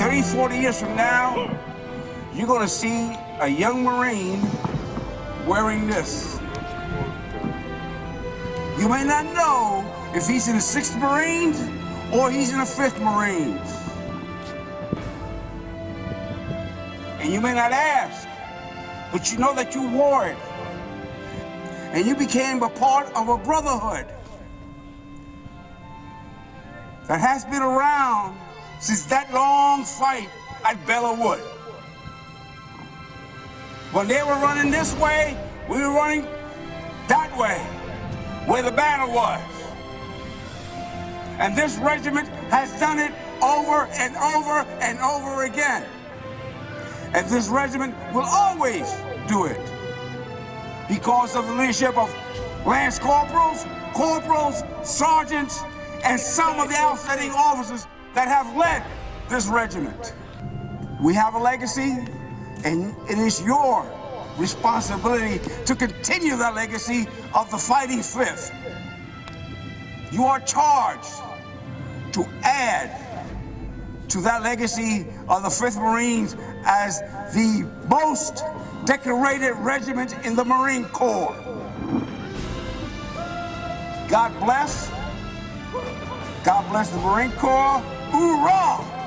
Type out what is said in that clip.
30, 40 years from now, you're going to see a young Marine wearing this. You may not know if he's in the 6th Marines or he's in the 5th Marines. And you may not ask, but you know that you wore it. And you became a part of a brotherhood that has been around since that long fight at Belleau Wood. When they were running this way, we were running that way, where the battle was. And this regiment has done it over and over and over again. And this regiment will always do it because of the leadership of lance corporals, corporals, sergeants, and some of the outstanding officers that have led this regiment. We have a legacy, and it is your responsibility to continue that legacy of the Fighting Fifth. You are charged to add to that legacy of the 5th Marines as the most decorated regiment in the Marine Corps. God bless. God bless the Marine Corps. Hoorah!